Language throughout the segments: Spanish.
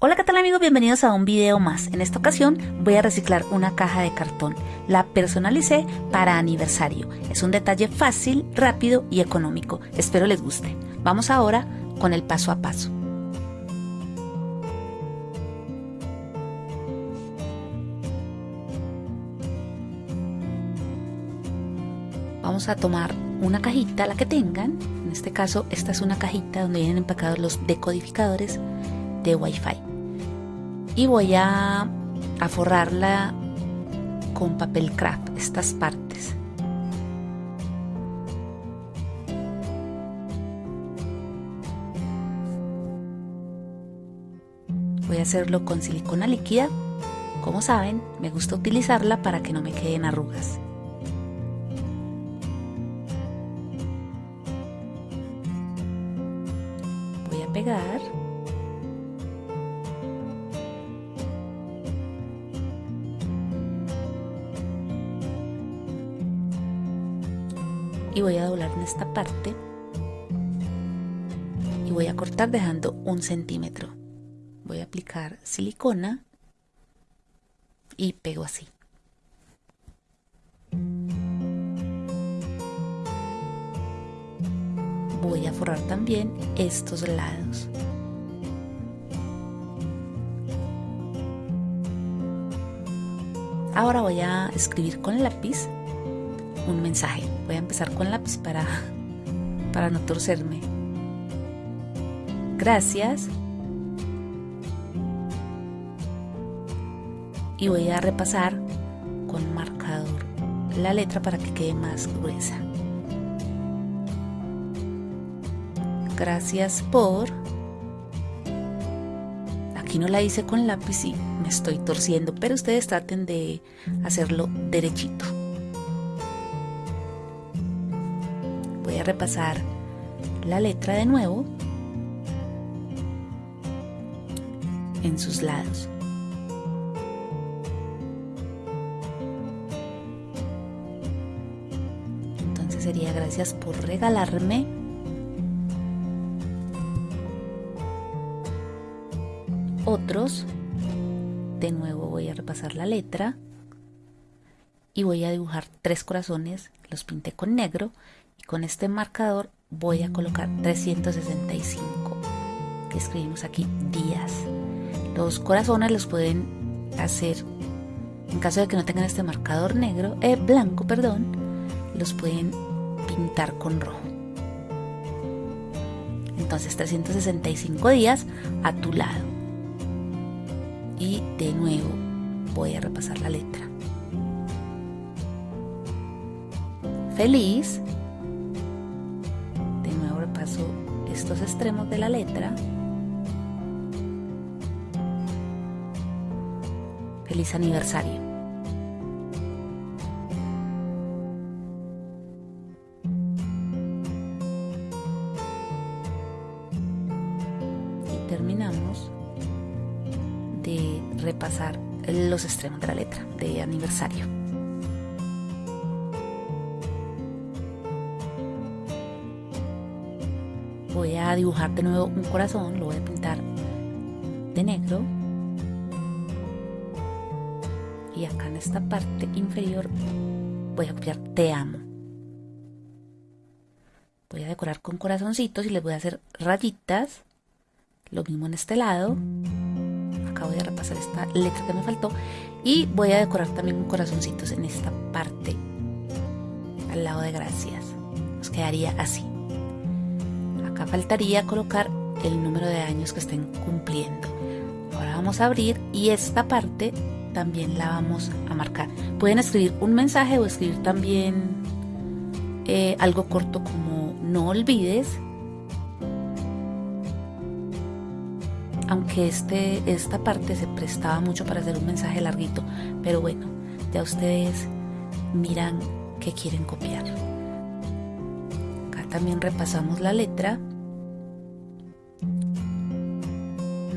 Hola qué tal amigos, bienvenidos a un video más. En esta ocasión voy a reciclar una caja de cartón. La personalicé para aniversario. Es un detalle fácil, rápido y económico. Espero les guste. Vamos ahora con el paso a paso. Vamos a tomar una cajita, la que tengan. En este caso, esta es una cajita donde vienen empacados los decodificadores de Wi-Fi. Y voy a, a forrarla con papel craft, estas partes. Voy a hacerlo con silicona líquida. Como saben, me gusta utilizarla para que no me queden arrugas. Voy a pegar. Y voy a doblar en esta parte y voy a cortar dejando un centímetro. Voy a aplicar silicona y pego así. Voy a forrar también estos lados. Ahora voy a escribir con lápiz un mensaje. Voy a empezar con lápiz para, para no torcerme. Gracias. Y voy a repasar con marcador la letra para que quede más gruesa. Gracias por... Aquí no la hice con lápiz y me estoy torciendo, pero ustedes traten de hacerlo derechito. A repasar la letra de nuevo en sus lados. Entonces sería gracias por regalarme otros. De nuevo voy a repasar la letra y voy a dibujar tres corazones, los pinté con negro y con este marcador voy a colocar 365 que escribimos aquí días. Los corazones los pueden hacer en caso de que no tengan este marcador negro eh, blanco perdón los pueden pintar con rojo. Entonces 365 días a tu lado. Y de nuevo voy a repasar la letra. Feliz estos extremos de la letra. Feliz aniversario. Y terminamos de repasar los extremos de la letra de aniversario. Voy a dibujar de nuevo un corazón, lo voy a pintar de negro. Y acá en esta parte inferior voy a copiar te amo. Voy a decorar con corazoncitos y les voy a hacer rayitas. Lo mismo en este lado. Acá voy a repasar esta letra que me faltó. Y voy a decorar también con corazoncitos en esta parte. Al lado de gracias. Nos quedaría así faltaría colocar el número de años que estén cumpliendo. Ahora vamos a abrir y esta parte también la vamos a marcar. Pueden escribir un mensaje o escribir también eh, algo corto como no olvides. Aunque este, esta parte se prestaba mucho para hacer un mensaje larguito, pero bueno, ya ustedes miran que quieren copiar. Acá también repasamos la letra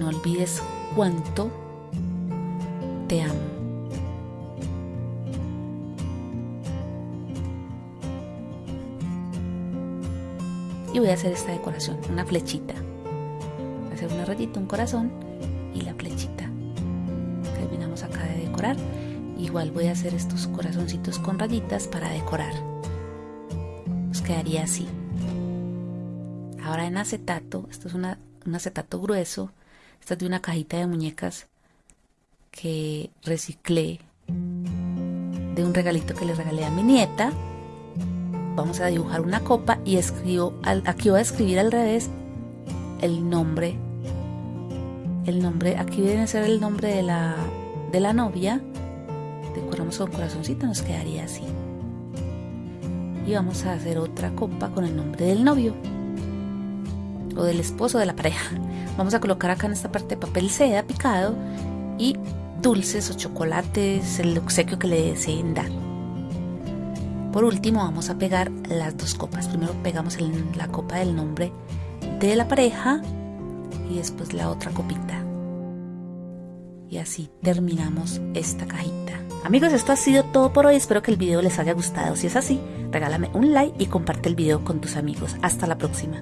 no olvides cuánto te amo. Y voy a hacer esta decoración, una flechita. Voy a hacer una rayita, un corazón y la flechita. Terminamos acá de decorar. Igual voy a hacer estos corazoncitos con rayitas para decorar. Nos quedaría así. Ahora en acetato, esto es una, un acetato grueso. Esta es de una cajita de muñecas que reciclé de un regalito que le regalé a mi nieta. Vamos a dibujar una copa y escribo, aquí voy a escribir al revés el nombre. El nombre, aquí viene a ser el nombre de la, de la novia. Decoramos con corazoncito, nos quedaría así. Y vamos a hacer otra copa con el nombre del novio o del esposo de la pareja. Vamos a colocar acá en esta parte papel seda picado y dulces o chocolates, el obsequio que le deseen dar. Por último vamos a pegar las dos copas. Primero pegamos la copa del nombre de la pareja y después la otra copita. Y así terminamos esta cajita. Amigos, esto ha sido todo por hoy. Espero que el video les haya gustado. Si es así, regálame un like y comparte el video con tus amigos. Hasta la próxima.